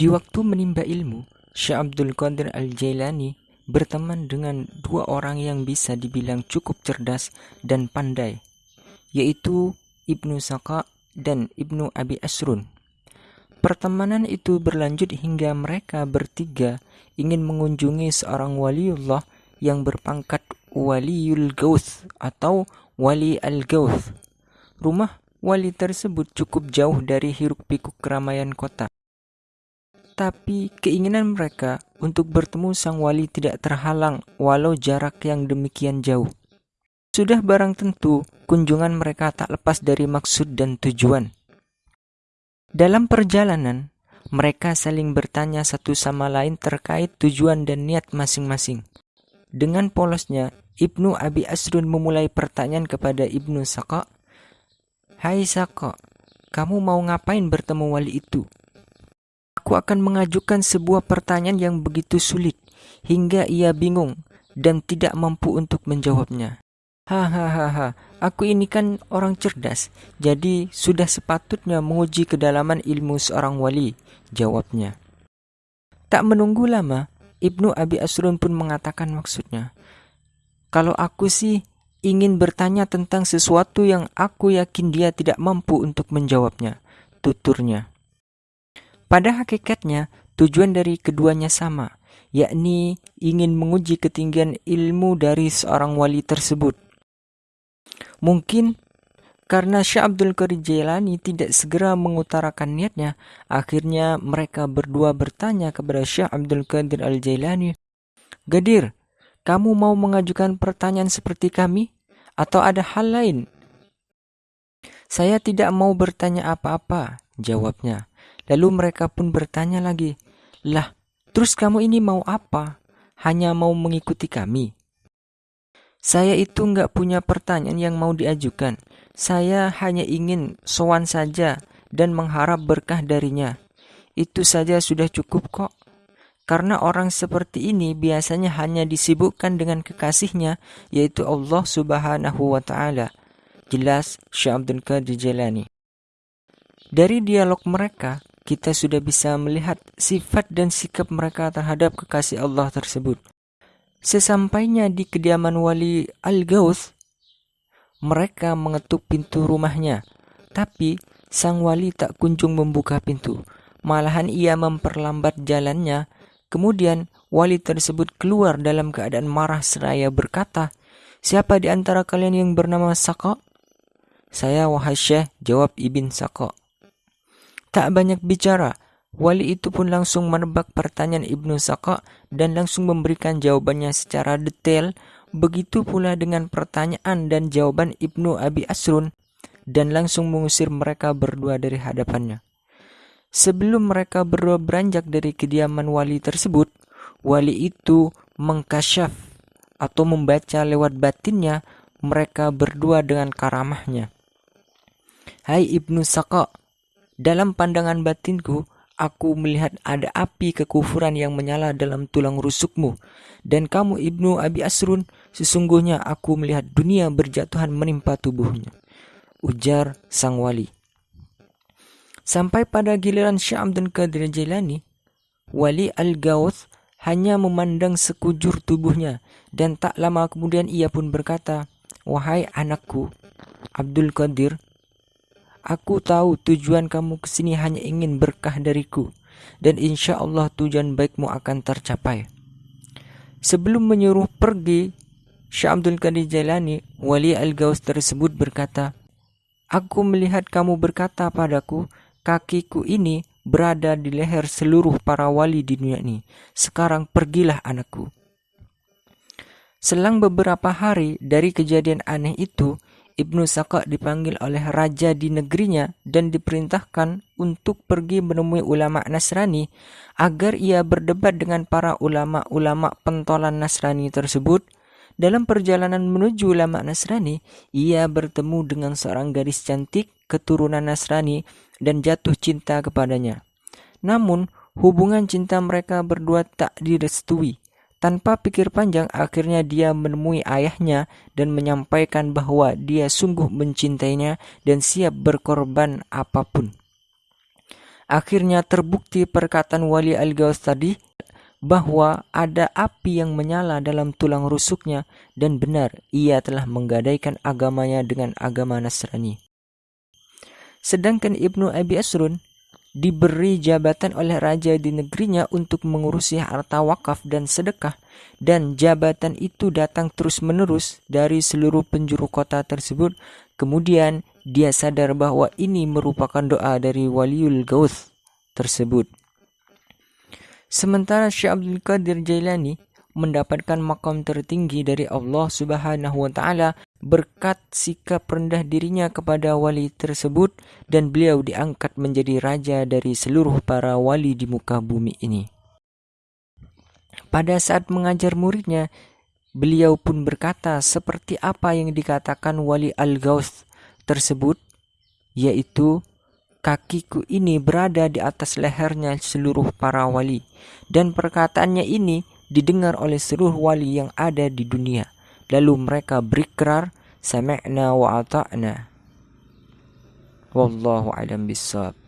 Di waktu menimba ilmu, Syekh Abdul Qadir Al-Jailani berteman dengan dua orang yang bisa dibilang cukup cerdas dan pandai, yaitu Ibnu Saka dan Ibnu Abi Asrun. Pertemanan itu berlanjut hingga mereka bertiga ingin mengunjungi seorang waliullah yang berpangkat Waliul Gauth atau Wali Al-Gauth. Rumah wali tersebut cukup jauh dari hiruk pikuk keramaian kota. Tapi keinginan mereka untuk bertemu sang wali tidak terhalang walau jarak yang demikian jauh. Sudah barang tentu, kunjungan mereka tak lepas dari maksud dan tujuan. Dalam perjalanan, mereka saling bertanya satu sama lain terkait tujuan dan niat masing-masing. Dengan polosnya, Ibnu Abi Asrun memulai pertanyaan kepada Ibnu Saka. Hai Saka, kamu mau ngapain bertemu wali itu? Aku akan mengajukan sebuah pertanyaan yang begitu sulit hingga ia bingung dan tidak mampu untuk menjawabnya. Hahaha, aku ini kan orang cerdas, jadi sudah sepatutnya menguji kedalaman ilmu seorang wali, jawabnya. Tak menunggu lama, Ibnu Abi Asrun pun mengatakan maksudnya. Kalau aku sih ingin bertanya tentang sesuatu yang aku yakin dia tidak mampu untuk menjawabnya, tuturnya. Pada hakikatnya, tujuan dari keduanya sama, yakni ingin menguji ketinggian ilmu dari seorang wali tersebut. Mungkin karena Syekh Abdul Qadir Jailani tidak segera mengutarakan niatnya, akhirnya mereka berdua bertanya kepada Syekh Abdul Qadir Al-Jailani, Gadir, kamu mau mengajukan pertanyaan seperti kami? Atau ada hal lain? Saya tidak mau bertanya apa-apa, jawabnya. Lalu mereka pun bertanya lagi, Lah, terus kamu ini mau apa? Hanya mau mengikuti kami? Saya itu nggak punya pertanyaan yang mau diajukan. Saya hanya ingin sowan saja dan mengharap berkah darinya. Itu saja sudah cukup kok. Karena orang seperti ini biasanya hanya disibukkan dengan kekasihnya, yaitu Allah Subhanahu wa Ta'ala. Jelas Syekh Abdul Qadir Jalani. Dari dialog mereka, kita sudah bisa melihat sifat dan sikap mereka terhadap kekasih Allah tersebut. Sesampainya di kediaman wali Al-Gauth, mereka mengetuk pintu rumahnya, tapi sang wali tak kunjung membuka pintu. Malahan ia memperlambat jalannya. Kemudian wali tersebut keluar dalam keadaan marah seraya berkata, Siapa di antara kalian yang bernama Saka? Saya wahai Syekh, jawab Ibn Saka. Tak banyak bicara, wali itu pun langsung menebak pertanyaan Ibnu Saka dan langsung memberikan jawabannya secara detail. Begitu pula dengan pertanyaan dan jawaban Ibnu Abi Asrun dan langsung mengusir mereka berdua dari hadapannya. Sebelum mereka berdua beranjak dari kediaman wali tersebut, wali itu mengkasyaf atau membaca lewat batinnya mereka berdua dengan karamahnya. Hai Ibnu Saka, dalam pandangan batinku, aku melihat ada api kekufuran yang menyala dalam tulang rusukmu. Dan kamu Ibnu Abi Asrun, sesungguhnya aku melihat dunia berjatuhan menimpa tubuhnya. Ujar sang wali. Sampai pada giliran Syekh Abdul Qadir Jailani, wali Al-Gawth hanya memandang sekujur tubuhnya dan tak lama kemudian ia pun berkata, Wahai anakku, Abdul Qadir, Aku tahu tujuan kamu ke sini hanya ingin berkah dariku, dan insya Allah tujuan baikmu akan tercapai. Sebelum menyuruh pergi, Syekh Abdul Qadir Jailani, wali Al-Gaus tersebut berkata, Aku melihat kamu berkata padaku, kakiku ini berada di leher seluruh para wali di dunia ini. Sekarang pergilah anakku. Selang beberapa hari dari kejadian aneh itu, Ibnu Saka dipanggil oleh raja di negerinya dan diperintahkan untuk pergi menemui ulama Nasrani agar ia berdebat dengan para ulama-ulama pentolan Nasrani tersebut. Dalam perjalanan menuju ulama Nasrani, ia bertemu dengan seorang gadis cantik keturunan Nasrani dan jatuh cinta kepadanya. Namun, hubungan cinta mereka berdua tak direstui tanpa pikir panjang, akhirnya dia menemui ayahnya dan menyampaikan bahwa dia sungguh mencintainya dan siap berkorban apa pun. Akhirnya terbukti perkataan Wali Al-Gaus tadi bahwa ada api yang menyala dalam tulang rusuknya dan benar ia telah menggadaikan agamanya dengan agama Nasrani. Sedangkan Ibnu Abi Asrun diberi jabatan oleh raja di negerinya untuk mengurusi harta wakaf dan sedekah dan jabatan itu datang terus-menerus dari seluruh penjuru kota tersebut. Kemudian dia sadar bahwa ini merupakan doa dari waliul gauth tersebut. Sementara Syekh Abdul Qadir Jailani mendapatkan makam tertinggi dari Allah Subhanahu wa taala berkat sikap rendah dirinya kepada wali tersebut dan beliau diangkat menjadi raja dari seluruh para wali di muka bumi ini. Pada saat mengajar muridnya, beliau pun berkata seperti apa yang dikatakan wali Al-Gauth tersebut, yaitu kakiku ini berada di atas lehernya seluruh para wali dan perkataannya ini didengar oleh seluruh wali yang ada di dunia. Lalu mereka berikrar sami'na wa ata'na. Wallahu alam bisawab.